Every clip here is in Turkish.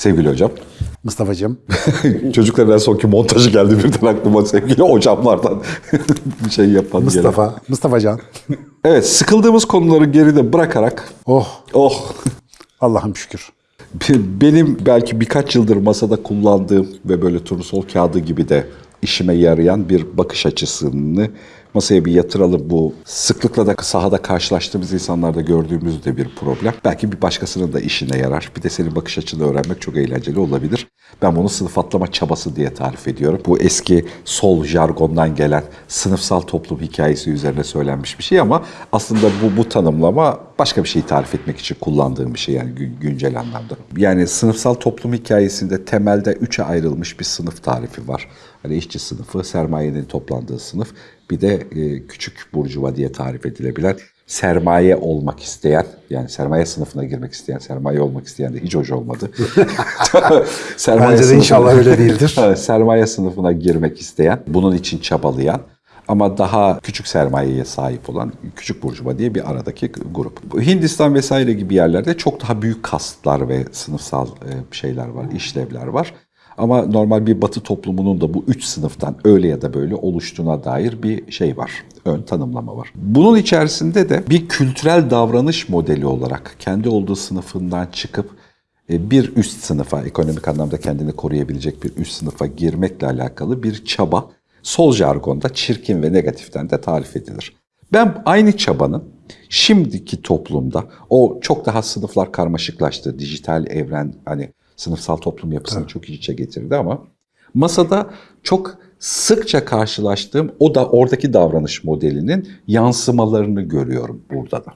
Sevgili hocam. Mustafa'cığım. Çocukların en sonki montajı geldi birden aklıma sevgili hocamlardan bir şey yapan Mustafa. gelen. Mustafacan. Evet sıkıldığımız konuları geride bırakarak Oh oh Allah'ım şükür. benim belki birkaç yıldır masada kullandığım ve böyle turnusol kağıdı gibi de işime yarayan bir bakış açısını masaya bir yatıralım. Bu sıklıkla da sahada karşılaştığımız insanlarda gördüğümüz de bir problem. Belki bir başkasının da işine yarar. Bir de senin bakış açını öğrenmek çok eğlenceli olabilir. Ben bunu sınıf atlama çabası diye tarif ediyorum. Bu eski sol jargondan gelen sınıfsal toplum hikayesi üzerine söylenmiş bir şey ama aslında bu, bu tanımlama başka bir şeyi tarif etmek için kullandığım bir şey yani gü- güncel anlamda. Yani sınıfsal toplum hikayesinde temelde üçe ayrılmış bir sınıf tarifi var. Hani işçi sınıfı, sermayenin toplandığı sınıf, bir de e, küçük burjuva diye tarif edilebilen sermaye olmak isteyen, yani sermaye sınıfına girmek isteyen, sermaye olmak isteyen de hiç hoş olmadı. sermaye Bence de inşallah öyle değildir. Sermaye sınıfına girmek isteyen, bunun için çabalayan ama daha küçük sermayeye sahip olan küçük burjuva diye bir aradaki grup. Hindistan vesaire gibi yerlerde çok daha büyük kastlar ve sınıfsal e, şeyler var, işlevler var. Ama normal bir batı toplumunun da bu üç sınıftan öyle ya da böyle oluştuğuna dair bir şey var. Ön tanımlama var. Bunun içerisinde de bir kültürel davranış modeli olarak kendi olduğu sınıfından çıkıp e, bir üst sınıfa, ekonomik anlamda kendini koruyabilecek bir üst sınıfa girmekle alakalı bir çaba sol jargonda çirkin ve negatiften de tarif edilir. Ben aynı çabanın şimdiki toplumda o çok daha sınıflar karmaşıklaştı. Dijital evren hani sınıfsal toplum yapısını çok iç içe getirdi ama masada çok sıkça karşılaştığım o da oradaki davranış modelinin yansımalarını görüyorum burada da.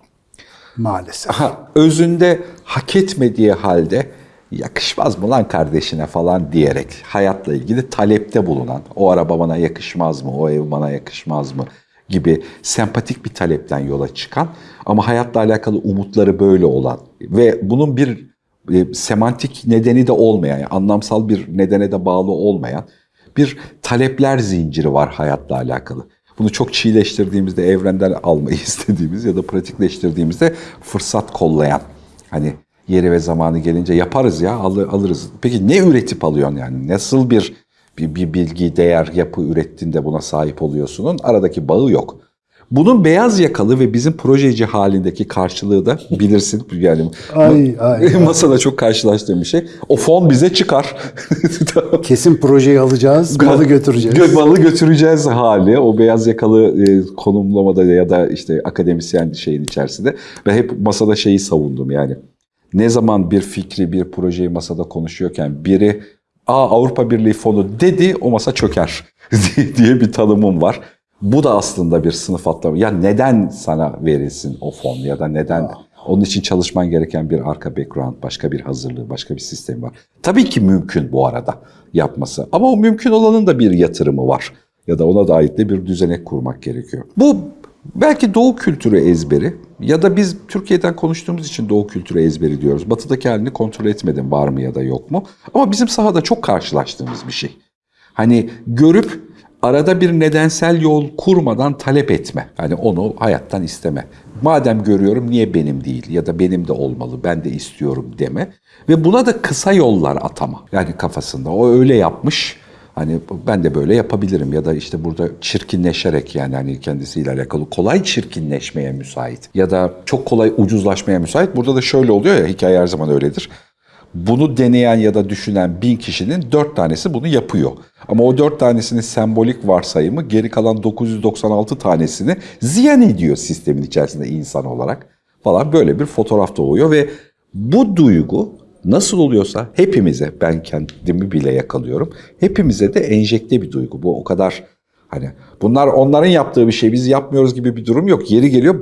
Maalesef. Ha, özünde hak etmediği halde yakışmaz mı lan kardeşine falan diyerek hayatla ilgili talepte bulunan, o araba bana yakışmaz mı, o ev bana yakışmaz mı gibi sempatik bir talepten yola çıkan ama hayatla alakalı umutları böyle olan ve bunun bir e, semantik nedeni de olmayan, yani anlamsal bir nedene de bağlı olmayan bir talepler zinciri var hayatla alakalı. Bunu çok çiğleştirdiğimizde, evrenden almayı istediğimiz ya da pratikleştirdiğimizde fırsat kollayan. Hani yeri ve zamanı gelince yaparız ya, alır, alırız. Peki ne üretip alıyorsun yani? Nasıl bir, bir, bir bilgi, değer, yapı ürettiğinde buna sahip oluyorsunun? Aradaki bağı yok. Bunun beyaz yakalı ve bizim projeci halindeki karşılığı da bilirsin. Yani Ay, ay, masada çok karşılaştığım bir şey. O fon bize çıkar. Kesin projeyi alacağız, malı götüreceğiz. Gö- Malı götüreceğiz hali. O beyaz yakalı e, konumlamada ya da işte akademisyen şeyin içerisinde. Ben hep masada şeyi savundum yani. Ne zaman bir fikri, bir projeyi masada konuşuyorken biri Aa Avrupa Birliği fonu dedi o masa çöker diye bir tanımım var. Bu da aslında bir sınıf atlama. Ya neden sana verilsin o fon ya da neden onun için çalışman gereken bir arka background, başka bir hazırlığı, başka bir sistem var. Tabii ki mümkün bu arada yapması. Ama o mümkün olanın da bir yatırımı var. Ya da ona dair de bir düzenek kurmak gerekiyor. Bu belki doğu kültürü ezberi ya da biz Türkiye'den konuştuğumuz için doğu kültürü ezberi diyoruz. Batıdaki halini kontrol etmedim var mı ya da yok mu. Ama bizim sahada çok karşılaştığımız bir şey. Hani görüp arada bir nedensel yol kurmadan talep etme. Yani onu hayattan isteme. Madem görüyorum niye benim değil ya da benim de olmalı ben de istiyorum deme. Ve buna da kısa yollar atama. Yani kafasında o öyle yapmış. Hani ben de böyle yapabilirim ya da işte burada çirkinleşerek yani hani kendisiyle alakalı kolay çirkinleşmeye müsait ya da çok kolay ucuzlaşmaya müsait. Burada da şöyle oluyor ya hikaye her zaman öyledir. Bunu deneyen ya da düşünen bin kişinin dört tanesi bunu yapıyor. Ama o dört tanesinin sembolik varsayımı geri kalan 996 tanesini ziyan ediyor sistemin içerisinde insan olarak falan böyle bir fotoğraf doğuyor ve bu duygu nasıl oluyorsa hepimize ben kendimi bile yakalıyorum. Hepimize de enjekte bir duygu. Bu o kadar hani bunlar onların yaptığı bir şey biz yapmıyoruz gibi bir durum yok. Yeri geliyor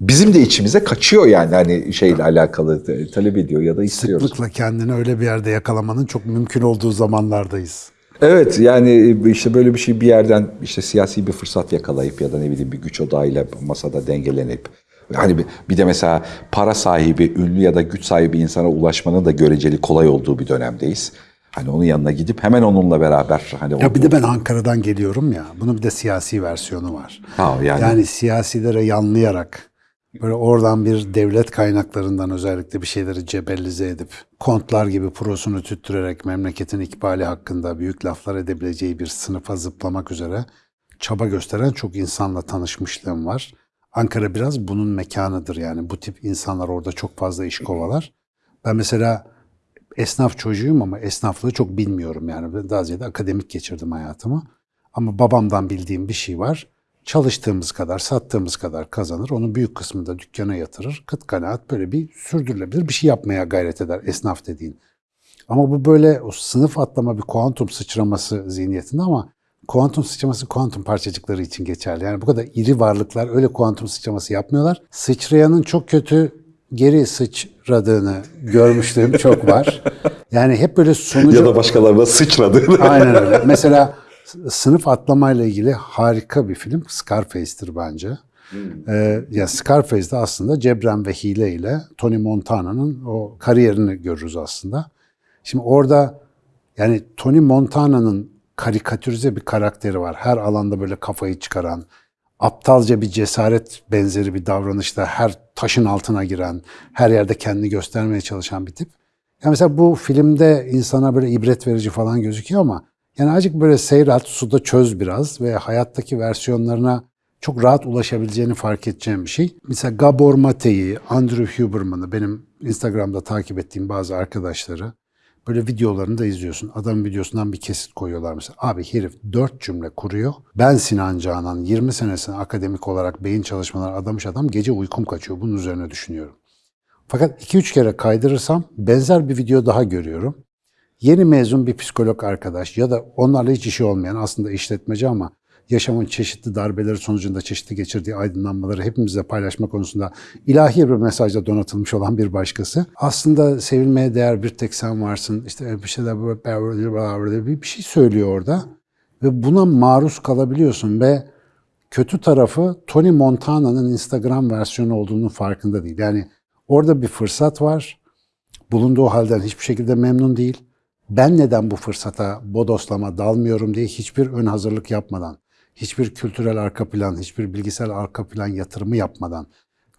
bizim de içimize kaçıyor yani hani şeyle alakalı talep ediyor ya da istiyoruz. Sıklıkla kendini öyle bir yerde yakalamanın çok mümkün olduğu zamanlardayız. Evet yani işte böyle bir şey bir yerden işte siyasi bir fırsat yakalayıp ya da ne bileyim bir güç odağıyla masada dengelenip hani bir, de mesela para sahibi, ünlü ya da güç sahibi insana ulaşmanın da göreceli kolay olduğu bir dönemdeyiz. Hani onun yanına gidip hemen onunla beraber hani Ya bir de ben Ankara'dan geliyorum ya. Bunun bir de siyasi versiyonu var. Ha, yani- yani siyasilere yanlayarak Böyle oradan bir devlet kaynaklarından özellikle bir şeyleri cebellize edip kontlar gibi prosunu tüttürerek memleketin ikbali hakkında büyük laflar edebileceği bir sınıfa zıplamak üzere çaba gösteren çok insanla tanışmışlığım var. Ankara biraz bunun mekanıdır yani bu tip insanlar orada çok fazla iş kovalar. Ben mesela esnaf çocuğuyum ama esnaflığı çok bilmiyorum yani. Daha ziyade akademik geçirdim hayatımı. Ama babamdan bildiğim bir şey var. Çalıştığımız kadar, sattığımız kadar kazanır. Onun büyük kısmını da dükkana yatırır. Kıt kanaat böyle bir sürdürülebilir bir şey yapmaya gayret eder esnaf dediğin. Ama bu böyle o sınıf atlama bir kuantum sıçraması zihniyetinde ama kuantum sıçraması kuantum parçacıkları için geçerli. Yani bu kadar iri varlıklar öyle kuantum sıçraması yapmıyorlar. Sıçrayanın çok kötü geri sıçradığını görmüşlüğüm çok var. Yani hep böyle sonucu... Ya da başkalarına sıçradı. Aynen öyle. Mesela sınıf atlamayla ilgili harika bir film Scarface'tir bence. Ee, ya Scarface'de aslında cebren ve hile ile Tony Montana'nın o kariyerini görürüz aslında. Şimdi orada yani Tony Montana'nın karikatürize bir karakteri var. Her alanda böyle kafayı çıkaran, aptalca bir cesaret benzeri bir davranışta her taşın altına giren, her yerde kendini göstermeye çalışan bir tip. Ya mesela bu filmde insana böyle ibret verici falan gözüküyor ama yani azıcık böyle seyret, suda çöz biraz ve hayattaki versiyonlarına çok rahat ulaşabileceğini fark edeceğim bir şey. Mesela Gabor Mate'yi, Andrew Huberman'ı benim Instagram'da takip ettiğim bazı arkadaşları böyle videolarını da izliyorsun. Adamın videosundan bir kesit koyuyorlar mesela. Abi herif dört cümle kuruyor. Ben Sinan Canan 20 senesini akademik olarak beyin çalışmaları adamış adam gece uykum kaçıyor. Bunun üzerine düşünüyorum. Fakat 2-3 kere kaydırırsam benzer bir video daha görüyorum. Yeni mezun bir psikolog arkadaş ya da onlarla hiç işi olmayan aslında işletmeci ama yaşamın çeşitli darbeleri sonucunda çeşitli geçirdiği aydınlanmaları hepimizle paylaşma konusunda ilahi bir mesajla donatılmış olan bir başkası. Aslında sevilmeye değer bir tek sen varsın. İşte bir şeyler böyle bir şey söylüyor orada. Ve buna maruz kalabiliyorsun ve kötü tarafı Tony Montana'nın Instagram versiyonu olduğunun farkında değil. Yani orada bir fırsat var. Bulunduğu halden hiçbir şekilde memnun değil. Ben neden bu fırsata bodoslama dalmıyorum diye hiçbir ön hazırlık yapmadan, hiçbir kültürel arka plan, hiçbir bilgisayar arka plan yatırımı yapmadan,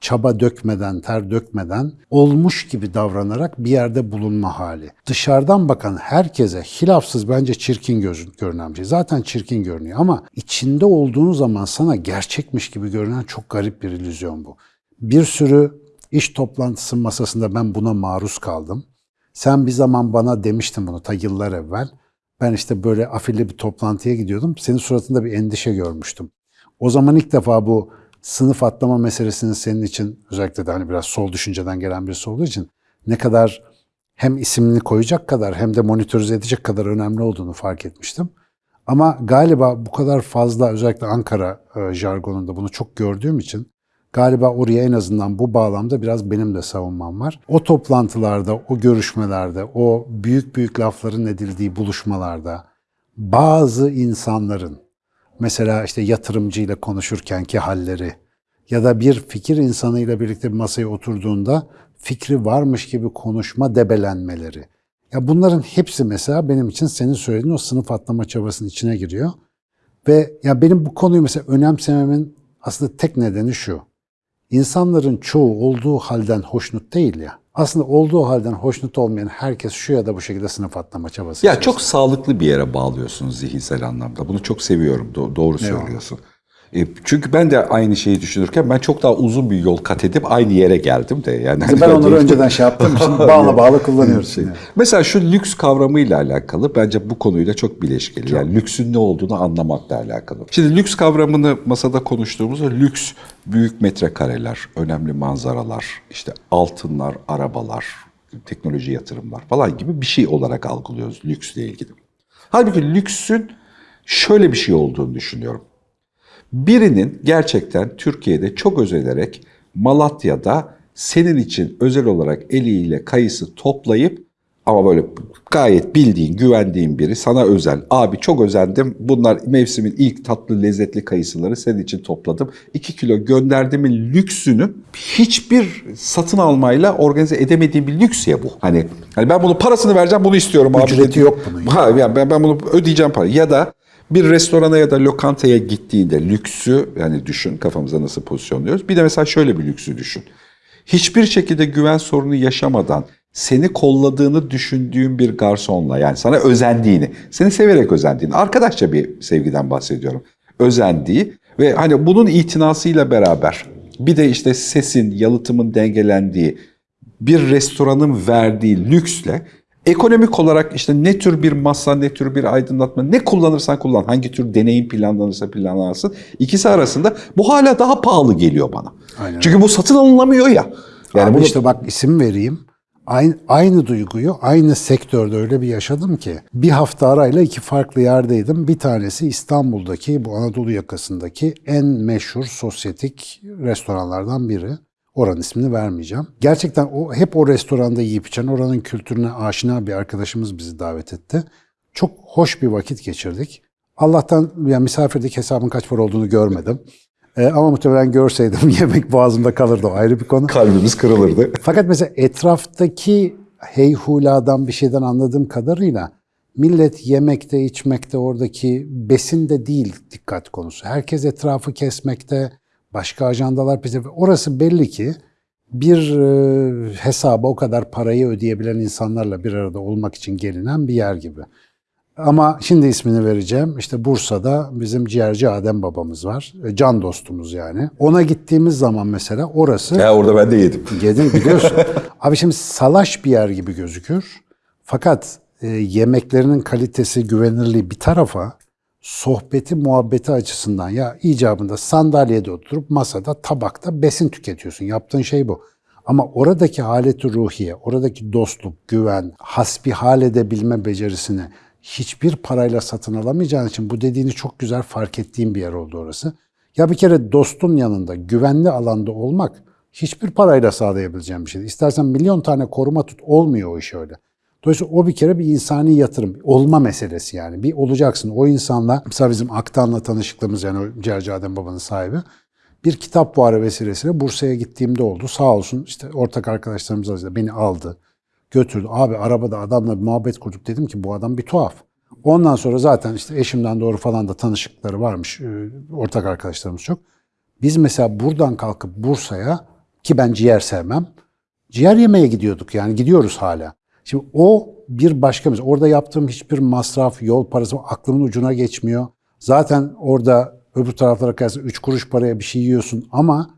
çaba dökmeden, ter dökmeden olmuş gibi davranarak bir yerde bulunma hali. Dışarıdan bakan herkese hilafsız bence çirkin görünen bir şey. Zaten çirkin görünüyor ama içinde olduğun zaman sana gerçekmiş gibi görünen çok garip bir illüzyon bu. Bir sürü iş toplantısı masasında ben buna maruz kaldım. Sen bir zaman bana demiştin bunu ta yıllar evvel. Ben işte böyle afilli bir toplantıya gidiyordum. Senin suratında bir endişe görmüştüm. O zaman ilk defa bu sınıf atlama meselesinin senin için özellikle de hani biraz sol düşünceden gelen birisi olduğu için ne kadar hem isimini koyacak kadar hem de monitörize edecek kadar önemli olduğunu fark etmiştim. Ama galiba bu kadar fazla özellikle Ankara e, jargonunda bunu çok gördüğüm için galiba oraya en azından bu bağlamda biraz benim de savunmam var. O toplantılarda, o görüşmelerde, o büyük büyük lafların edildiği buluşmalarda bazı insanların mesela işte yatırımcıyla konuşurkenki halleri ya da bir fikir insanıyla birlikte bir masaya oturduğunda fikri varmış gibi konuşma debelenmeleri. Ya bunların hepsi mesela benim için senin söylediğin o sınıf atlama çabasının içine giriyor. Ve ya benim bu konuyu mesela önemsememin aslında tek nedeni şu. İnsanların çoğu olduğu halden hoşnut değil ya. Aslında olduğu halden hoşnut olmayan herkes şu ya da bu şekilde sınıf atlama çabası. Ya içerisinde. çok sağlıklı bir yere bağlıyorsunuz zihinsel anlamda. Bunu çok seviyorum. Do- doğru söylüyorsun. E, çünkü ben de aynı şeyi düşünürken ben çok daha uzun bir yol kat edip aynı yere geldim de. Yani ben onları önceden şey yaptığım için bağla bağla kullanıyoruz. Şey. şimdi. Mesela şu lüks kavramıyla alakalı bence bu konuyla çok bileşkeli. Yani lüksün ne olduğunu anlamakla alakalı. Şimdi lüks kavramını masada konuştuğumuzda lüks büyük metrekareler, önemli manzaralar, işte altınlar, arabalar, teknoloji yatırımlar falan gibi bir şey olarak algılıyoruz lüksle ilgili. Halbuki lüksün şöyle bir şey olduğunu düşünüyorum. Birinin gerçekten Türkiye'de çok özenerek Malatya'da senin için özel olarak eliyle kayısı toplayıp ama böyle gayet bildiğin, güvendiğin biri sana özel. Abi çok özendim. Bunlar mevsimin ilk tatlı, lezzetli kayısıları senin için topladım. 2 kilo gönderdiğimin lüksünü hiçbir satın almayla organize edemediğim bir lüks ya bu. Hani, hani ben bunu parasını vereceğim, bunu istiyorum abi. Ücreti yok bunun. Ha, yani ben, ben bunu ödeyeceğim para. Ya da Bir restorana ya da lokantaya gittiğinde lüksü yani düşün kafamıza nasıl pozisyonluyoruz. Bir de mesela şöyle bir lüksü düşün. Hiçbir şekilde güven sorunu yaşamadan seni kolladığını düşündüğün bir garsonla yani sana özendiğini, seni severek özendiğini, arkadaşça bir sevgiden bahsediyorum. Özendiği ve hani bunun itinasıyla beraber bir de işte sesin, yalıtımın dengelendiği bir restoranın verdiği lüksle ekonomik olarak işte ne tür bir masa, ne tür bir aydınlatma, ne kullanırsan kullan, hangi tür deneyim planlanırsa planlansın. ikisi arasında bu hala daha pahalı geliyor bana. Aynen. Çünkü bu satın alınamıyor ya. Yani Abi bunu işte bak isim vereyim. Aynı, aynı duyguyu aynı sektörde öyle bir yaşadım ki. Bir hafta arayla iki farklı yerdeydim. Bir tanesi İstanbul'daki bu Anadolu yakasındaki en meşhur sosyetik restoranlardan biri. Oranın ismini vermeyeceğim. Gerçekten o hep o restoranda yiyip içen oranın kültürüne aşina bir arkadaşımız bizi davet etti. Çok hoş bir vakit geçirdik. Allah'tan yani misafirdeki hesabın kaç para olduğunu görmedim. Ee, ama muhtemelen görseydim yemek boğazımda kalırdı o ayrı bir konu. kalbimiz kırılırdı. Fakat mesela etraftaki heyhuladan bir şeyden anladığım kadarıyla millet yemekte, içmekte, oradaki besinde değil dikkat konusu. Herkes etrafı kesmekte, başka ajandalar peşinde. Orası belli ki bir e, hesaba o kadar parayı ödeyebilen insanlarla bir arada olmak için gelinen bir yer gibi. Ama şimdi ismini vereceğim. İşte Bursa'da bizim ciğerci Adem babamız var. E, Can dostumuz yani. Ona gittiğimiz zaman mesela orası Ya orada ben de yedim. Yedin biliyorsun. Abi şimdi salaş bir yer gibi gözükür. Fakat e, yemeklerinin kalitesi, güvenirliği bir tarafa sohbeti, muhabbeti açısından ya icabında sandalyede oturup masada, tabakta besin tüketiyorsun. Yaptığın şey bu. Ama oradaki haleti ruhiye, oradaki dostluk, güven, hasbihal edebilme becerisini hiçbir parayla satın alamayacağın için bu dediğini çok güzel fark ettiğim bir yer oldu orası. Ya bir kere dostun yanında, güvenli alanda olmak hiçbir parayla sağlayabileceğim bir şey. İstersen milyon tane koruma tut, olmuyor o iş öyle. Dolayısıyla o bir kere bir insani yatırım, olma meselesi yani. Bir olacaksın o insanla, mesela bizim Aktan'la tanışıklığımız yani o Cerci Adem Baba'nın sahibi. Bir kitap fuarı vesilesiyle Bursa'ya gittiğimde oldu. Sağ olsun işte ortak arkadaşlarımız arasında beni aldı, götürdü. Abi arabada adamla bir muhabbet kurduk dedim ki bu adam bir tuhaf. Ondan sonra zaten işte eşimden doğru falan da tanışıkları varmış, e, ortak arkadaşlarımız çok. Biz mesela buradan kalkıp Bursa'ya ki ben ciğer sevmem. Ciğer yemeye gidiyorduk yani gidiyoruz hala. Şimdi o bir başka mesela orada yaptığım hiçbir masraf, yol parası aklımın ucuna geçmiyor. Zaten orada öbür taraflara kıyasla 3 kuruş paraya bir şey yiyorsun ama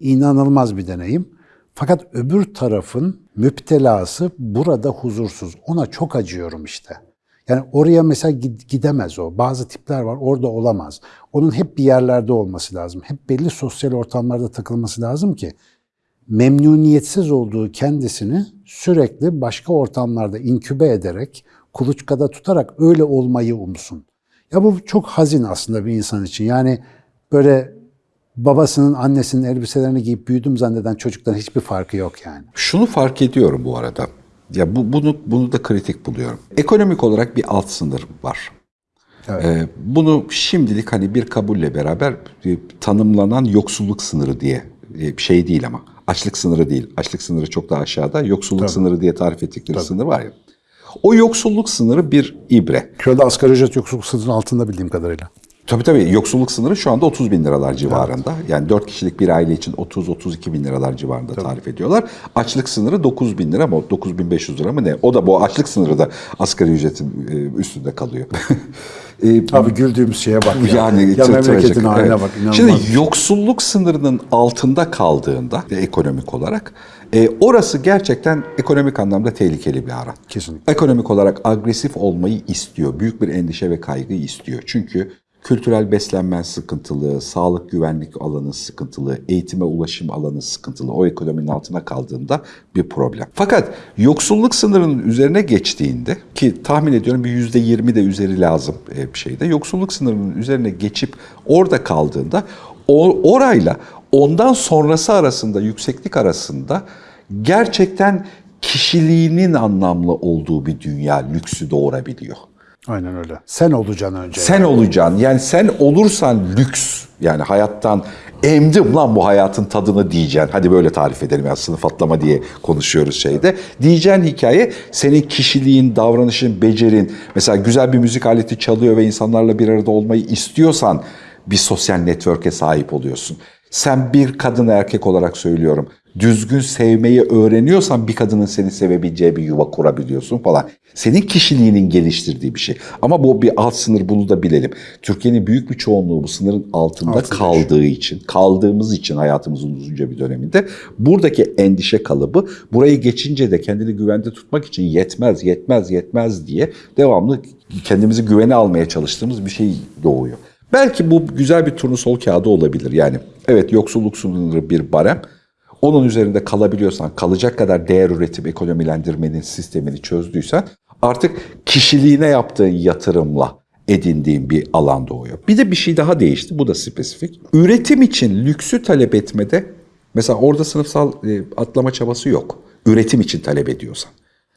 inanılmaz bir deneyim. Fakat öbür tarafın müptelası burada huzursuz. Ona çok acıyorum işte. Yani oraya mesela gid- gidemez o. Bazı tipler var orada olamaz. Onun hep bir yerlerde olması lazım. Hep belli sosyal ortamlarda takılması lazım ki memnuniyetsiz olduğu kendisini sürekli başka ortamlarda inkübe ederek, kuluçkada tutarak öyle olmayı umsun. Ya bu çok hazin aslında bir insan için. Yani böyle babasının, annesinin elbiselerini giyip büyüdüm zanneden çocuktan hiçbir farkı yok yani. Şunu fark ediyorum bu arada. Ya bu, bunu bunu da kritik buluyorum. Ekonomik olarak bir alt sınır var. Evet. Ee, bunu şimdilik hani bir kabulle beraber e, tanımlanan yoksulluk sınırı diye e, bir şey değil ama açlık sınırı değil. Açlık sınırı çok daha aşağıda. Yoksulluk sınırı diye tarif ettikleri sınır var ya. O yoksulluk sınırı bir ibre. Şurada asgari ücret yoksulluk sınırının altında bildiğim kadarıyla. Tabii tabii yoksulluk sınırı şu anda 30 bin liralar civarında. Yani 4 kişilik bir aile için 30-32 bin liralar civarında tarif ediyorlar. Açlık sınırı 9 bin lira mı? 9500 lira mı ne? O da bu açlık sınırı da asgari ücretin e, üstünde kalıyor. E, Abi güldüğümüz şeye bak ya. yani ya memleketin haline evet. bak. inanılmaz. Şimdi yoksulluk sınırının altında kaldığında e, ekonomik olarak e, orası gerçekten ekonomik anlamda tehlikeli bir alan. Kesinlikle. Ekonomik olarak agresif olmayı istiyor. Büyük bir endişe ve kaygı istiyor. Çünkü kültürel beslenmen sıkıntılı, sağlık güvenlik alanı sıkıntılı, eğitime ulaşım alanı sıkıntılı. O ekonominin altına kaldığında bir problem. Fakat yoksulluk sınırının üzerine geçtiğinde ki tahmin ediyorum bir yüzde yirmi de üzeri lazım e, bir şeyde. Yoksulluk sınırının üzerine geçip orada kaldığında orayla ondan sonrası arasında, yükseklik arasında gerçekten kişiliğinin anlamlı olduğu bir dünya lüksü doğurabiliyor. Aynen öyle. Sen olacaksın önce. Sen olacaksın. Yani sen olursan lüks yani hayattan emdim lan bu hayatın tadını diyeceksin. Hadi böyle tarif edelim ya sınıf atlama diye konuşuyoruz şeyde. Diyeceğin hikaye senin kişiliğin, davranışın, becerin. Mesela güzel bir müzik aleti çalıyor ve insanlarla bir arada olmayı istiyorsan bir sosyal network'e sahip oluyorsun. Sen bir kadın erkek olarak söylüyorum. Düzgün sevmeyi öğreniyorsan bir kadının seni sevebileceği bir yuva kurabiliyorsun falan. Senin kişiliğinin geliştirdiği bir şey. Ama bu bir alt sınır bunu da bilelim. Türkiye'nin büyük bir çoğunluğu bu sınırın altında Altında kaldığı için, kaldığımız için hayatımızın uzunca bir döneminde buradaki endişe kalıbı burayı geçince de kendini güvende tutmak için yetmez, yetmez, yetmez diye devamlı kendimizi güvene almaya çalıştığımız bir şey doğuyor. Belki bu güzel bir turnusol kağıdı olabilir. Yani evet yoksulluk sınırı bir barem. Onun üzerinde kalabiliyorsan, kalacak kadar değer üretip ekonomilendirmenin sistemini çözdüysen artık kişiliğine yaptığın yatırımla edindiğin bir alan doğuyor. Bir de bir şey daha değişti. Bu da spesifik. Üretim için lüksü talep etmede mesela orada sınıfsal e, atlama çabası yok. Üretim için talep ediyorsan.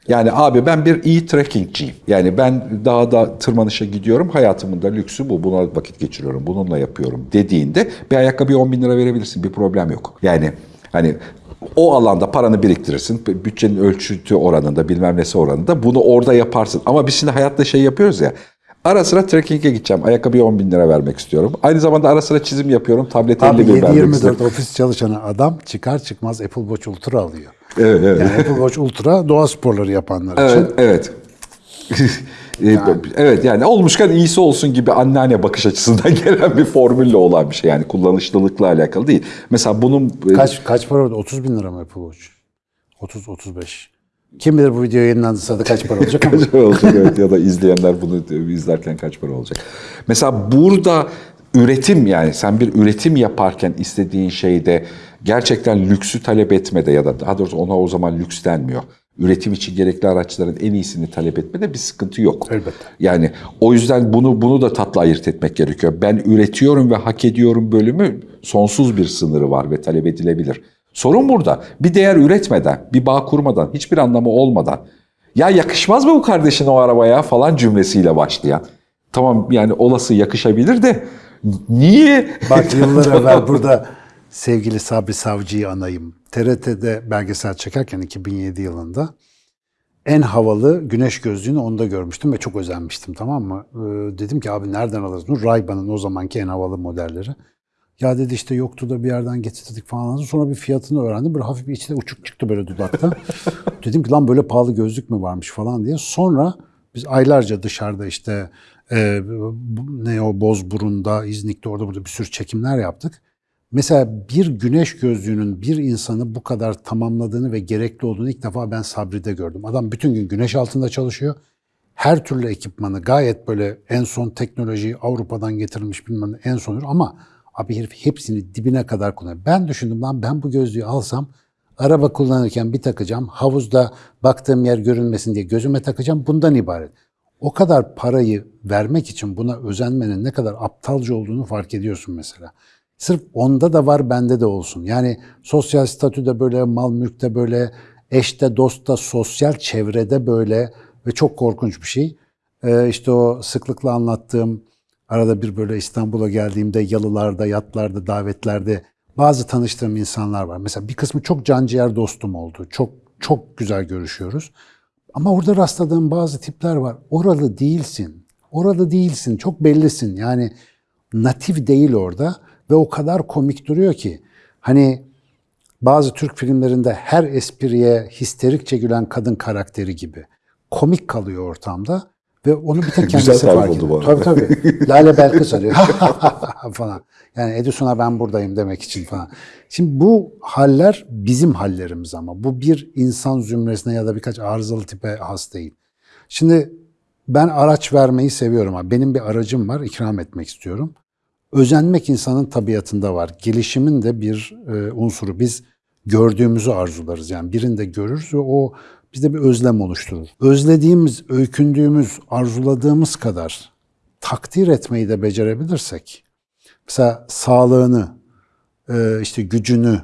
Yani abi ben bir iyi trekkingciyim. Yani ben dağda tırmanışa gidiyorum. Hayatımın da lüksü bu. Buna vakit geçiriyorum. Bununla yapıyorum dediğinde bir ayakkabıya 10 bin lira verebilirsin. Bir problem yok. Yani hani o alanda paranı biriktirirsin. Bütçenin ölçütü oranında bilmem nesi oranında. Bunu orada yaparsın. Ama biz şimdi hayatta şey yapıyoruz ya. Ara sıra trekking'e gideceğim. Ayakkabıya 10 bin lira vermek istiyorum. Aynı zamanda ara sıra çizim yapıyorum. Tablete Abi 50 bin vermek 7-24 istiyorum. ofis çalışanı adam çıkar çıkmaz Apple Watch Ultra alıyor. Evet, evet. Yani Apple Watch Ultra doğa sporları yapanlar Evet, için. evet. E, Evet yani olmuşken iyisi olsun gibi anneanne bakış açısından gelen bir formülle olan bir şey. Yani kullanışlılıkla alakalı değil. Mesela bunun e, Kaç kaç para oldu? 30 bin lira mı Apple Watch? 30-35. Kim bilir bu video yayınlandıysa da kaç para olacak kaç para olacak evet ya da izleyenler bunu izlerken kaç para olacak. Mesela burada üretim yani sen bir üretim yaparken istediğin şeyde gerçekten lüksü talep etmede ya da daha doğrusu ona o zaman lüks denmiyor. Üretim için gerekli araçların en iyisini talep etmede bir sıkıntı yok. Elbette. Yani o yüzden bunu bunu da tatlı ayırt etmek gerekiyor. Ben üretiyorum ve hak ediyorum bölümü sonsuz bir sınırı var ve talep edilebilir. Sorun burada. Bir değer üretmeden, bir bağ kurmadan, hiçbir anlamı olmadan ya yakışmaz mı bu kardeşin o arabaya falan cümlesiyle başlayan. Tamam yani olası yakışabilir de niye? Bak yıllar evvel burada sevgili Sabri Savcı'yı anayım. TRT'de belgesel çekerken 2007 yılında en havalı güneş gözlüğünü onda görmüştüm ve çok özenmiştim tamam mı? Ee, dedim ki abi nereden alırız bunu? Ray-Ban'ın o zamanki en havalı modelleri. Ya dedi işte yoktu da bir yerden getirdik falan. Sonra bir fiyatını öğrendim. Böyle hafif bir içine uçuk çıktı böyle dudakta. dedim ki lan böyle pahalı gözlük mü varmış falan diye. Sonra biz aylarca dışarıda işte e, ne o Bozburun'da, İznik'te orada burada bir sürü çekimler yaptık. Mesela bir güneş gözlüğünün bir insanı bu kadar tamamladığını ve gerekli olduğunu ilk defa ben Sabri'de gördüm. Adam bütün gün güneş altında çalışıyor. Her türlü ekipmanı gayet böyle en son teknolojiyi Avrupa'dan getirilmiş bilmem ne en son ama abi herif hepsini dibine kadar kullanıyor. Ben düşündüm lan ben bu gözlüğü alsam araba kullanırken bir takacağım. Havuzda baktığım yer görünmesin diye gözüme takacağım. Bundan ibaret. O kadar parayı vermek için buna özenmenin ne kadar aptalca olduğunu fark ediyorsun mesela. Sırf onda da var bende de olsun. Yani sosyal statüde böyle, mal mülkte böyle, eşte, dostta, sosyal çevrede böyle ve çok korkunç bir şey. Ee, işte o sıklıkla anlattığım arada bir böyle İstanbul'a geldiğimde yalılarda, yatlarda, davetlerde bazı tanıştığım insanlar var. Mesela bir kısmı çok canciğer dostum oldu. Çok çok güzel görüşüyoruz. Ama orada rastladığım bazı tipler var. Oralı değilsin. Oralı değilsin. Çok bellisin. Yani natif değil orada ve o kadar komik duruyor ki. Hani bazı Türk filmlerinde her espriye histerikçe gülen kadın karakteri gibi. Komik kalıyor ortamda ve onu bir tek Güzel kendisi tarif fark ediyor. Tabii tabii. Lale Belkıs arıyor. falan. Yani Edison'a ben buradayım demek için falan. Şimdi bu haller bizim hallerimiz ama. Bu bir insan zümresine ya da birkaç arızalı tipe has değil. Şimdi ben araç vermeyi seviyorum. Benim bir aracım var, ikram etmek istiyorum. Özenmek insanın tabiatında var. Gelişimin de bir e, unsuru. Biz gördüğümüzü arzularız. Yani birinde görürüz ve o bizde bir özlem oluşturur. Özlediğimiz, öykündüğümüz, arzuladığımız kadar takdir etmeyi de becerebilirsek, mesela sağlığını, e, işte gücünü,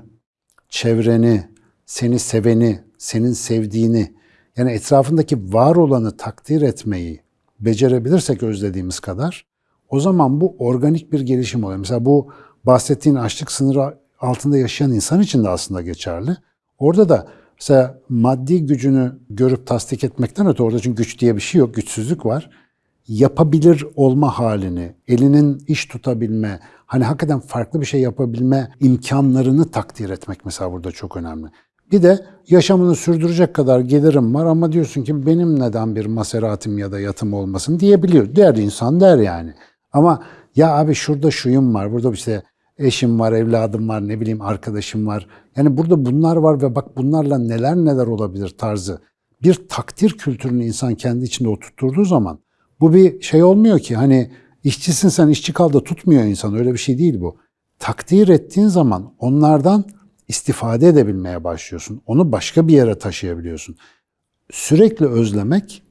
çevreni, seni seveni, senin sevdiğini, yani etrafındaki var olanı takdir etmeyi becerebilirsek özlediğimiz kadar, o zaman bu organik bir gelişim oluyor. Mesela bu bahsettiğin açlık sınırı altında yaşayan insan için de aslında geçerli. Orada da mesela maddi gücünü görüp tasdik etmekten öte orada çünkü güç diye bir şey yok, güçsüzlük var. Yapabilir olma halini, elinin iş tutabilme, hani hakikaten farklı bir şey yapabilme imkanlarını takdir etmek mesela burada çok önemli. Bir de yaşamını sürdürecek kadar gelirim var ama diyorsun ki benim neden bir maseratim ya da yatım olmasın diyebiliyor. Der insan der yani. Ama ya abi şurada şuyum var, burada işte eşim var, evladım var, ne bileyim arkadaşım var. Yani burada bunlar var ve bak bunlarla neler neler olabilir tarzı. Bir takdir kültürünü insan kendi içinde oturtturduğu zaman bu bir şey olmuyor ki hani işçisin sen işçi kal da tutmuyor insan öyle bir şey değil bu. Takdir ettiğin zaman onlardan istifade edebilmeye başlıyorsun. Onu başka bir yere taşıyabiliyorsun. Sürekli özlemek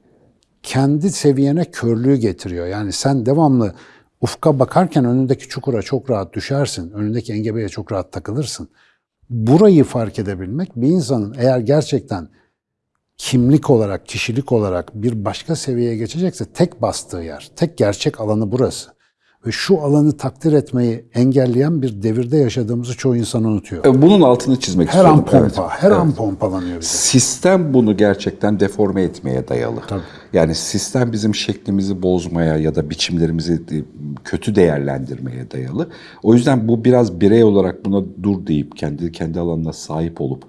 kendi seviyene körlüğü getiriyor. Yani sen devamlı ufka bakarken önündeki çukura çok rahat düşersin. Önündeki engebeye çok rahat takılırsın. Burayı fark edebilmek bir insanın eğer gerçekten kimlik olarak, kişilik olarak bir başka seviyeye geçecekse tek bastığı yer, tek gerçek alanı burası. Ve şu alanı takdir etmeyi engelleyen bir devirde yaşadığımızı çoğu insan unutuyor. E, Bunun altını çizmek Her an istiyorum. pompa, Evet. her Evet. an pompalanıyor bir de. Sistem bunu gerçekten deforme etmeye dayalı. Tabii. Yani sistem bizim şeklimizi bozmaya ya da biçimlerimizi de- kötü değerlendirmeye dayalı. O yüzden bu biraz birey olarak buna dur deyip kendi kendi alanına sahip olup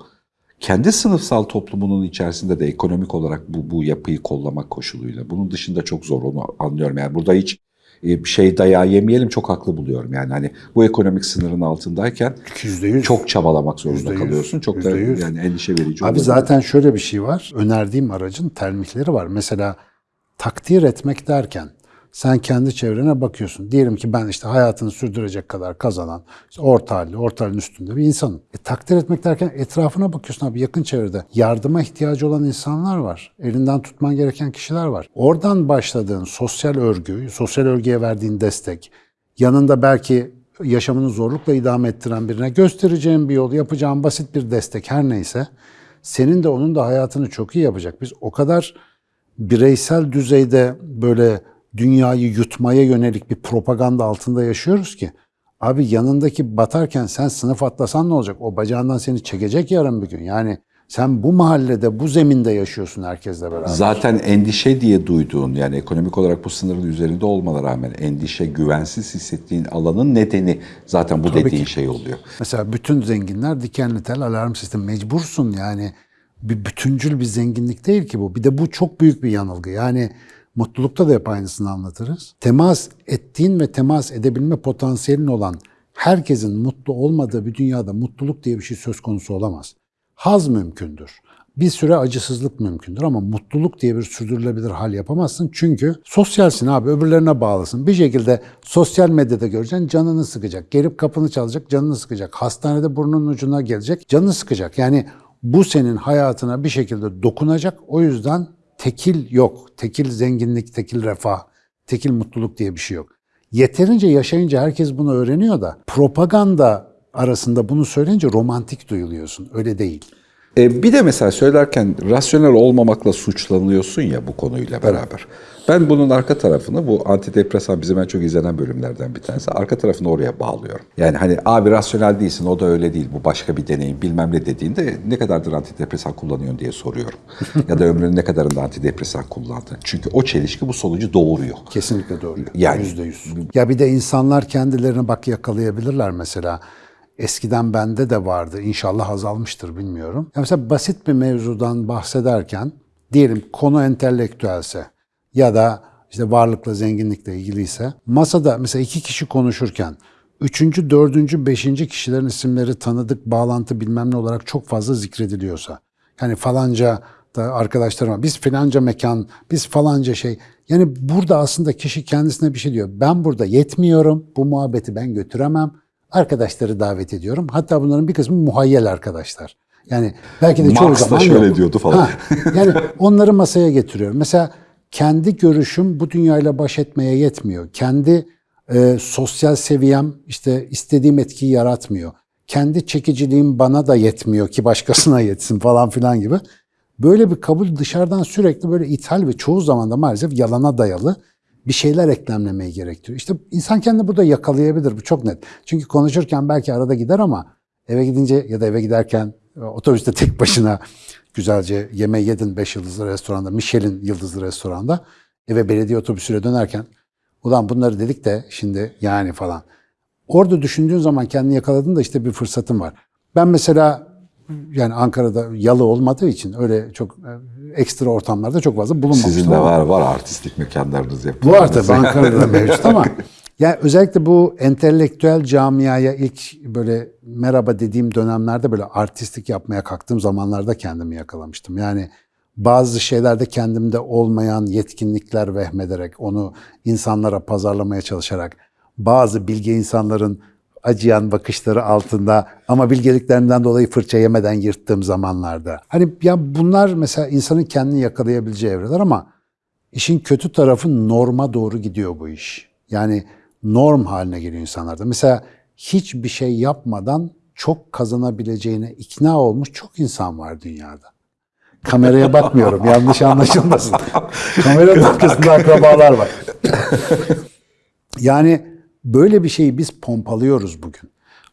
kendi sınıfsal toplumunun içerisinde de ekonomik olarak bu bu yapıyı kollamak koşuluyla. Bunun dışında çok zor onu anlıyorum. Yani burada hiç e, bir şey dayağı yemeyelim çok haklı buluyorum. Yani hani bu ekonomik sınırın altındayken Yüzde yüz. çok çabalamak zorunda Yüzde yüz. kalıyorsun. Çok da Yüzde yüz. yani endişe verici Abi olabilir. zaten şöyle bir şey var. Önerdiğim aracın termikleri var. Mesela takdir etmek derken sen kendi çevrene bakıyorsun. Diyelim ki ben işte hayatını sürdürecek kadar kazanan, işte orta halli, orta halin üstünde bir insanım. E, takdir etmek derken etrafına bakıyorsun abi yakın çevrede. Yardıma ihtiyacı olan insanlar var. Elinden tutman gereken kişiler var. Oradan başladığın sosyal örgü, sosyal örgüye verdiğin destek, yanında belki yaşamını zorlukla idame ettiren birine göstereceğin bir yol, yapacağın basit bir destek her neyse senin de onun da hayatını çok iyi yapacak. Biz o kadar bireysel düzeyde böyle dünyayı yutmaya yönelik bir propaganda altında yaşıyoruz ki abi yanındaki batarken sen sınıf atlasan ne olacak? O bacağından seni çekecek yarın bir gün. Yani sen bu mahallede, bu zeminde yaşıyorsun herkesle beraber. Zaten endişe diye duyduğun yani ekonomik olarak bu sınırın üzerinde olmana rağmen endişe, güvensiz hissettiğin alanın nedeni zaten bu Tabii dediğin ki. şey oluyor. Mesela bütün zenginler dikenli tel alarm sistemi mecbursun yani bir bütüncül bir zenginlik değil ki bu. Bir de bu çok büyük bir yanılgı. Yani mutlulukta da hep aynısını anlatırız. Temas ettiğin ve temas edebilme potansiyelin olan herkesin mutlu olmadığı bir dünyada mutluluk diye bir şey söz konusu olamaz. Haz mümkündür. Bir süre acısızlık mümkündür ama mutluluk diye bir sürdürülebilir hal yapamazsın. Çünkü sosyalsin abi öbürlerine bağlısın. Bir şekilde sosyal medyada göreceksin canını sıkacak. Gelip kapını çalacak canını sıkacak. Hastanede burnunun ucuna gelecek canını sıkacak. Yani bu senin hayatına bir şekilde dokunacak. O yüzden tekil yok. Tekil zenginlik, tekil refah, tekil mutluluk diye bir şey yok. Yeterince yaşayınca herkes bunu öğreniyor da propaganda arasında bunu söyleyince romantik duyuluyorsun. Öyle değil. E, bir de mesela söylerken rasyonel olmamakla suçlanıyorsun ya bu konuyla beraber. Ben bunun arka tarafını bu antidepresan bizim en çok izlenen bölümlerden bir tanesi. Arka tarafını oraya bağlıyorum. Yani hani abi rasyonel değilsin o da öyle değil bu başka bir deneyim bilmem ne dediğinde ne kadardır antidepresan kullanıyorsun diye soruyorum. ya da ömrünün ne kadarında antidepresan kullandın. Çünkü o çelişki bu sonucu doğuruyor. Kesinlikle doğru. Yani- Yüzde yüz. Ya bir de insanlar kendilerini bak yakalayabilirler mesela. Eskiden bende de vardı. İnşallah azalmıştır bilmiyorum. Ya mesela basit bir mevzudan bahsederken diyelim konu entelektüelse ya da işte varlıkla zenginlikle ilgiliyse masada mesela iki kişi konuşurken üçüncü, dördüncü, beşinci kişilerin isimleri tanıdık, bağlantı bilmem ne olarak çok fazla zikrediliyorsa. Yani falanca da arkadaşlarıma biz filanca mekan, biz falanca şey. Yani burada aslında kişi kendisine bir şey diyor. Ben burada yetmiyorum, bu muhabbeti ben götüremem. Arkadaşları davet ediyorum. Hatta bunların bir kısmı muhayyel arkadaşlar. Yani belki de çoğu Marx da zaman şöyle yok. diyordu falan. Ha, yani onları masaya getiriyorum. Mesela kendi görüşüm bu dünyayla baş etmeye yetmiyor. Kendi e, sosyal seviyem işte istediğim etkiyi yaratmıyor. Kendi çekiciliğim bana da yetmiyor ki başkasına yetsin falan filan gibi. Böyle bir kabul dışarıdan sürekli böyle ithal ve çoğu zaman da maalesef yalana dayalı bir şeyler eklemlemeyi gerektiriyor. İşte insan kendini burada yakalayabilir. Bu çok net. Çünkü konuşurken belki arada gider ama eve gidince ya da eve giderken otobüste tek başına güzelce yemeği yedin 5 yıldızlı restoranda, Michelin yıldızlı restoranda eve belediye otobüsüyle dönerken ulan bunları dedik de şimdi yani falan. Orada düşündüğün zaman kendini yakaladın da işte bir fırsatın var. Ben mesela yani Ankara'da yalı olmadığı için öyle çok e, ekstra ortamlarda çok fazla bulunmamıştım. Sizin de var var artistik mekanlarınız bu yapıyorsunuz. var tabii Ankara'da mevcut ama yani özellikle bu entelektüel camiaya ilk böyle merhaba dediğim dönemlerde böyle artistik yapmaya kalktığım zamanlarda kendimi yakalamıştım. Yani bazı şeylerde kendimde olmayan yetkinlikler vehmederek onu insanlara pazarlamaya çalışarak bazı bilge insanların acıyan bakışları altında ama bilgeliklerinden dolayı fırça yemeden yırttığım zamanlarda. Hani ya bunlar mesela insanın kendini yakalayabileceği evreler ama İşin kötü tarafı norma doğru gidiyor bu iş. Yani norm haline geliyor insanlarda. Mesela hiçbir şey yapmadan çok kazanabileceğine ikna olmuş çok insan var dünyada. Kameraya bakmıyorum yanlış anlaşılmasın. Kameranın arkasında akrabalar var. yani böyle bir şeyi biz pompalıyoruz bugün.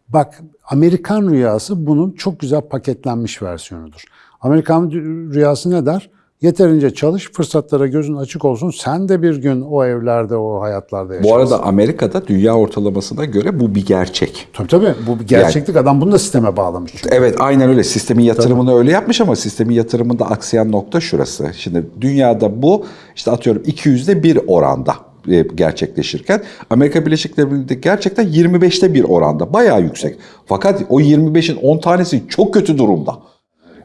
Bak Amerikan rüyası bunun çok güzel paketlenmiş versiyonudur. Amerikan rüyası ne der? Yeterince çalış, fırsatlara gözün açık olsun. Sen de bir gün o evlerde, o hayatlarda yaşarsın. Bu arada Amerika'da dünya ortalamasına göre bu bir gerçek. Tabii tabii. Bu bir gerçeklik. Adam bunu da sisteme bağlamış. çünkü. Evet aynen öyle. Sistemin yatırımını öyle yapmış ama sistemin yatırımında aksayan nokta şurası. Şimdi dünyada bu işte atıyorum 200'de bir oranda e, gerçekleşirken Amerika Birleşik Devletleri'nde gerçekten 25'te bir oranda. Bayağı yüksek. Fakat o 25'in 10 tanesi çok kötü durumda.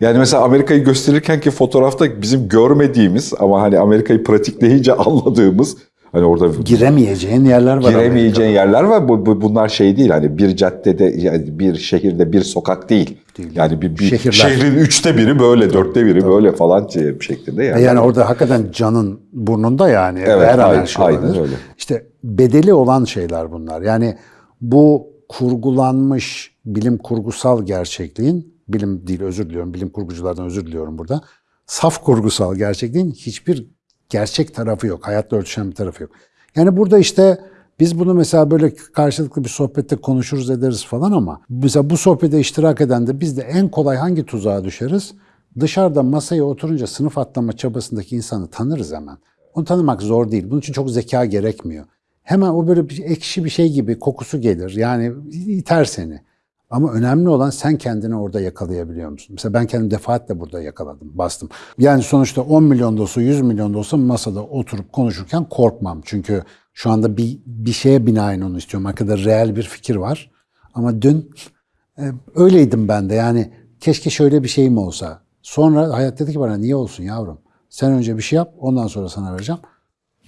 Yani mesela Amerika'yı gösterirken ki fotoğrafta bizim görmediğimiz ama hani Amerika'yı pratikleyince anladığımız hani orada Giremeyeceğin yerler var. giremeyeceğin yerler var. Bu, bu- bunlar şey değil hani bir caddede yani bir şehirde bir sokak değil. Yani bir, bir Şehirler. şehrin üçte biri böyle, dörtte biri böyle falan şey- şeklinde yani. Amerika'da. Yani orada hakikaten canın burnunda yani. Evet, Her aynen- şey aynen öyle. İşte bedeli olan şeyler bunlar. Yani bu kurgulanmış bilim kurgusal gerçekliğin, bilim değil özür diliyorum, bilim kurguculardan özür diliyorum burada. Saf kurgusal gerçekliğin hiçbir gerçek tarafı yok. Hayatla örtüşen bir tarafı yok. Yani burada işte biz bunu mesela böyle karşılıklı bir sohbette konuşuruz ederiz falan ama mesela bu sohbete iştirak eden de biz de en kolay hangi tuzağa düşeriz? Dışarıda masaya oturunca sınıf atlama çabasındaki insanı tanırız hemen. Onu tanımak zor değil. Bunun için çok zeka gerekmiyor. Hemen o böyle bir ekşi bir şey gibi kokusu gelir. Yani iter seni. Ama önemli olan sen kendini orada yakalayabiliyor musun? Mesela ben kendim defaatle burada yakaladım, bastım. Yani sonuçta 10 milyon da olsa, 100 milyon da olsa masada oturup konuşurken korkmam. Çünkü şu anda bir, bir şeye binaen onu istiyorum. Arkada reel bir fikir var. Ama dün e, öyleydim ben de. Yani keşke şöyle bir şeyim olsa. Sonra hayat dedi ki bana niye olsun yavrum? Sen önce bir şey yap, ondan sonra sana vereceğim.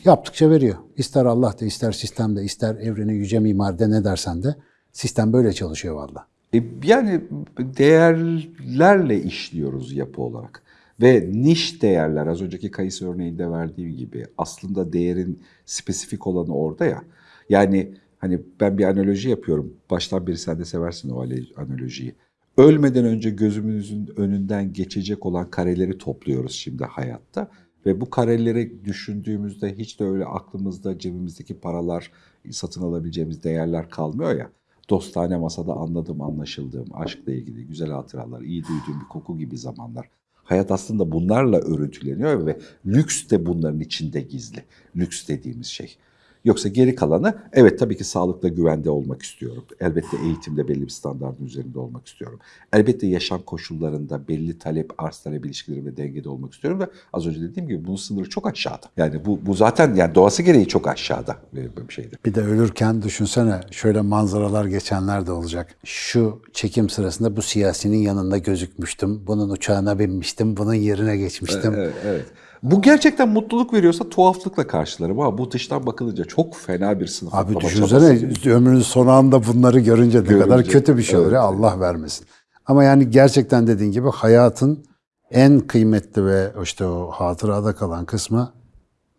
Yaptıkça veriyor. İster Allah de, ister sistemde, ister evreni yüce mimaride ne dersen de sistem böyle çalışıyor valla. E, Yani değerlerle işliyoruz yapı olarak. Ve niş değerler az önceki kayısı örneğinde verdiğim gibi aslında değerin spesifik olanı orada ya. Yani hani ben bir analoji yapıyorum. Baştan beri sen de seversin o analojiyi. Ölmeden önce gözümüzün önünden geçecek olan kareleri topluyoruz şimdi hayatta. Ve bu kareleri düşündüğümüzde hiç de öyle aklımızda cebimizdeki paralar, satın alabileceğimiz değerler kalmıyor ya. Dostane masada anladığım, anlaşıldığım, aşkla ilgili güzel hatıralar, iyi duyduğum bir koku gibi zamanlar. Hayat aslında bunlarla örüntüleniyor ve lüks de bunların içinde gizli. Lüks dediğimiz şey. Yoksa geri kalanı evet tabii ki sağlıkla güvende olmak istiyorum. Elbette eğitimde belli bir standartın üzerinde olmak istiyorum. Elbette yaşam koşullarında belli talep arz talep ilişkileri ve dengede olmak istiyorum ve az önce dediğim gibi bunun sınırı çok aşağıda. Yani bu, bu zaten yani doğası gereği çok aşağıda bir bir şeydi. Bir de ölürken düşünsene şöyle manzaralar geçenler de olacak. Şu çekim sırasında bu siyasinin yanında gözükmüştüm. Bunun uçağına binmiştim. Bunun yerine geçmiştim. Evet, evet. Bu gerçekten mutluluk veriyorsa tuhaflıkla karşılarım ama bu dıştan bakılınca çok fena bir sınıf Abi düşünsene çabası. ömrünün son anda bunları görünce ne Görünce, kadar kötü bir şey olur evet. ya Allah vermesin. Ama yani gerçekten dediğin gibi hayatın en kıymetli ve işte o hatırada kalan kısmı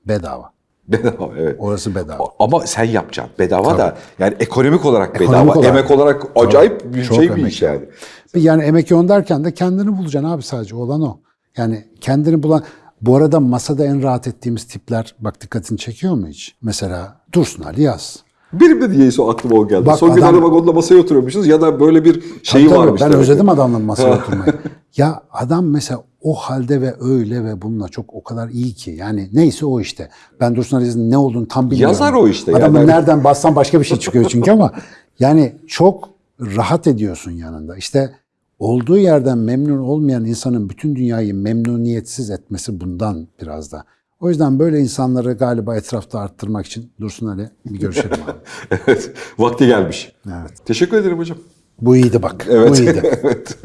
bedava. Bedava evet. Orası bedava. Ama sen yapacaksın. Bedava da yani ekonomik olarak bedava, Ekonomik olarak. emek olarak acayip bir Çok şey bir iş yani. Yani emek yoğun derken de kendini bulacaksın abi sadece olan o. Yani kendini bulan Bu arada masada en rahat ettiğimiz tipler bak dikkatini çekiyor mu hiç? Mesela Dursun Ali Yaz. Benim de diyeyse aklıma o geldi. Bak Son gün adam- arabagonda masaya oturuyormuşuz ya da böyle bir şey Tabii varmış. Ben demek ki. özledim adamla masaya oturmayı. ya adam mesela o halde ve öyle ve bununla çok o kadar iyi ki. Yani neyse o işte. Ben Dursun Aziz'in ne olduğunu tam bilmiyorum. Yazar o işte Adamın yani. nereden bassan başka bir şey çıkıyor çünkü ama yani çok rahat ediyorsun yanında. İşte olduğu yerden memnun olmayan insanın bütün dünyayı memnuniyetsiz etmesi bundan biraz da. O yüzden böyle insanları galiba etrafta arttırmak için Dursun Ali bir görüşelim abi. evet. Vakti gelmiş. Evet. Teşekkür ederim hocam. Bu iyiydi bak. Evet. Bu iyiydi. evet.